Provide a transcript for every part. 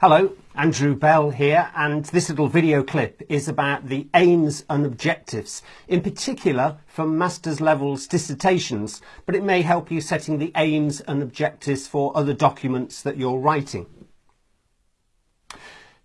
Hello, Andrew Bell here, and this little video clip is about the aims and objectives, in particular for master's levels dissertations, but it may help you setting the aims and objectives for other documents that you're writing.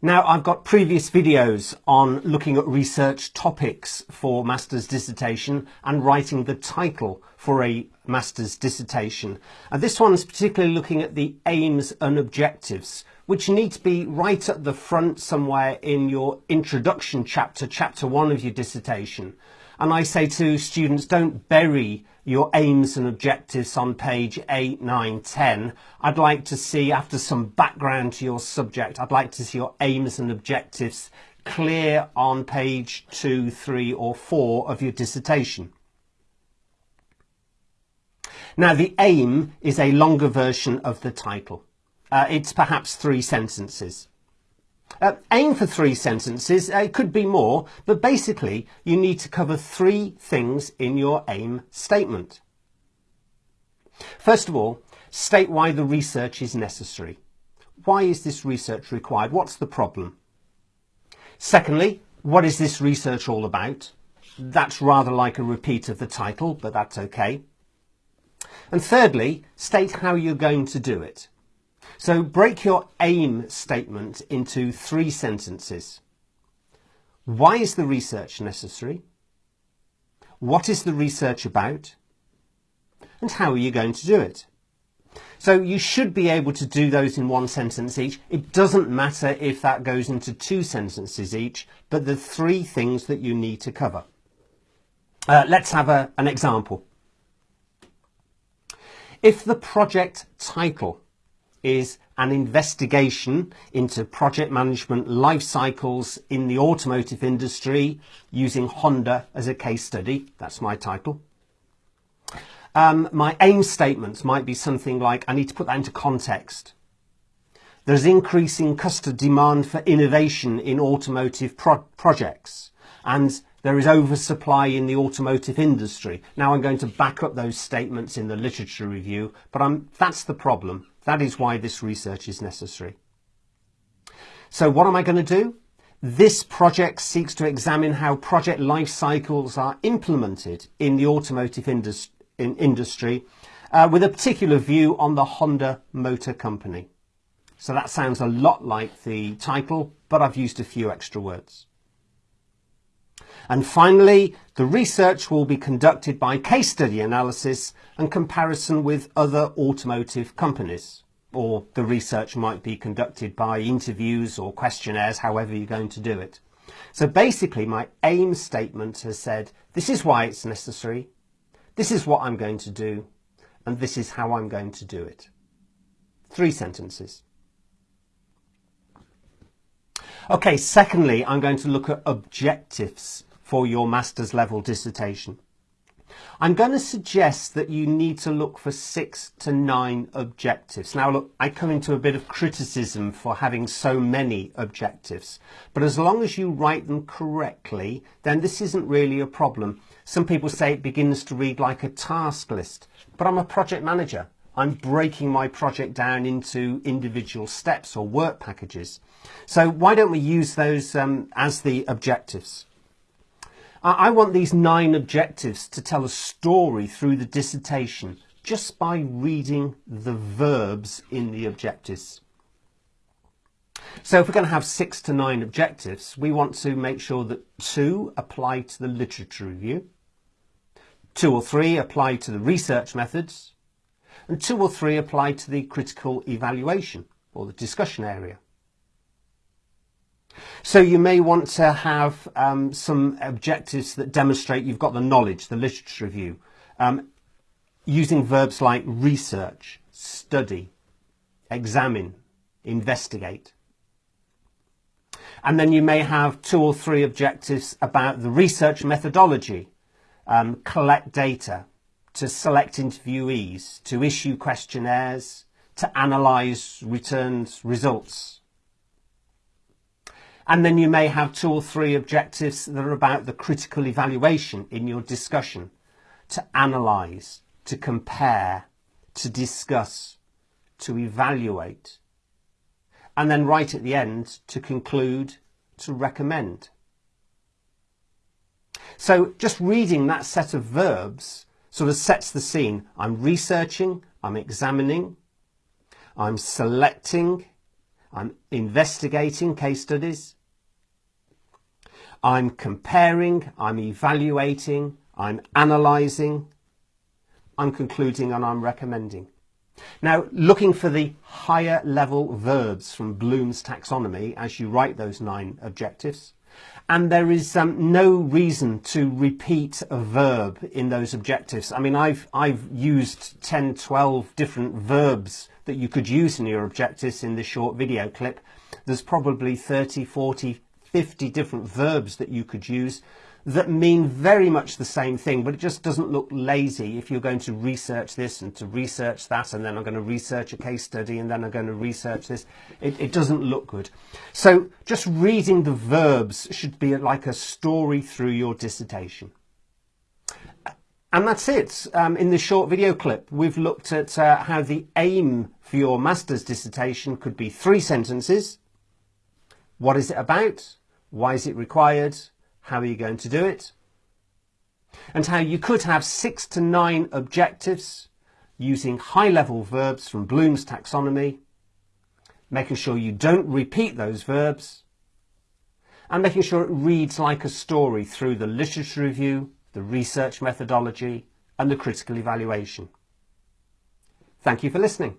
Now, I've got previous videos on looking at research topics for master's dissertation and writing the title for a master's dissertation. And this one's particularly looking at the aims and objectives, which need to be right at the front somewhere in your introduction chapter, chapter one of your dissertation. And I say to students, don't bury your aims and objectives on page 8, 9, 10. I'd like to see, after some background to your subject, I'd like to see your aims and objectives clear on page 2, 3 or 4 of your dissertation. Now the aim is a longer version of the title. Uh, it's perhaps three sentences. Uh, aim for three sentences, uh, it could be more, but basically you need to cover three things in your aim statement. First of all, state why the research is necessary. Why is this research required? What's the problem? Secondly, what is this research all about? That's rather like a repeat of the title, but that's okay. And thirdly, state how you're going to do it. So break your aim statement into three sentences. Why is the research necessary? What is the research about? And how are you going to do it? So you should be able to do those in one sentence each. It doesn't matter if that goes into two sentences each, but the three things that you need to cover. Uh, let's have a, an example. If the project title is an investigation into project management life cycles in the automotive industry using Honda as a case study. That's my title. Um, my aim statements might be something like, I need to put that into context. There's increasing customer demand for innovation in automotive pro projects and there is oversupply in the automotive industry. Now I'm going to back up those statements in the literature review, but I'm, that's the problem. That is why this research is necessary. So what am I going to do? This project seeks to examine how project life cycles are implemented in the automotive indus in industry uh, with a particular view on the Honda Motor Company. So that sounds a lot like the title, but I've used a few extra words. And finally, the research will be conducted by case study analysis and comparison with other automotive companies. Or the research might be conducted by interviews or questionnaires, however you're going to do it. So basically my aim statement has said, this is why it's necessary, this is what I'm going to do, and this is how I'm going to do it. Three sentences. Okay, secondly, I'm going to look at objectives for your master's level dissertation. I'm going to suggest that you need to look for six to nine objectives. Now look, I come into a bit of criticism for having so many objectives, but as long as you write them correctly, then this isn't really a problem. Some people say it begins to read like a task list, but I'm a project manager. I'm breaking my project down into individual steps or work packages. So why don't we use those um, as the objectives? I want these nine objectives to tell a story through the dissertation just by reading the verbs in the objectives. So if we're going to have six to nine objectives, we want to make sure that two apply to the literature review, two or three apply to the research methods, and two or three apply to the critical evaluation or the discussion area. So you may want to have um, some objectives that demonstrate you've got the knowledge, the literature review, um, using verbs like research, study, examine, investigate. And then you may have two or three objectives about the research methodology, um, collect data, to select interviewees, to issue questionnaires, to analyse returns results. And then you may have two or three objectives that are about the critical evaluation in your discussion to analyse, to compare, to discuss, to evaluate. and then right at the end to conclude, to recommend. So just reading that set of verbs sort of sets the scene. I'm researching, I'm examining, I'm selecting, I'm investigating case studies, I'm comparing, I'm evaluating, I'm analysing, I'm concluding and I'm recommending. Now, looking for the higher level verbs from Bloom's taxonomy as you write those nine objectives. And there is um, no reason to repeat a verb in those objectives. I mean, I've, I've used 10, 12 different verbs that you could use in your objectives in this short video clip. There's probably 30, 40, 50 different verbs that you could use that mean very much the same thing, but it just doesn't look lazy if you're going to research this and to research that, and then I'm going to research a case study, and then I'm going to research this. It, it doesn't look good. So just reading the verbs should be like a story through your dissertation. And that's it. Um, in this short video clip, we've looked at uh, how the aim for your master's dissertation could be three sentences. What is it about? Why is it required? How are you going to do it? And how you could have six to nine objectives using high-level verbs from Bloom's taxonomy, making sure you don't repeat those verbs, and making sure it reads like a story through the literature review, the research methodology, and the critical evaluation. Thank you for listening.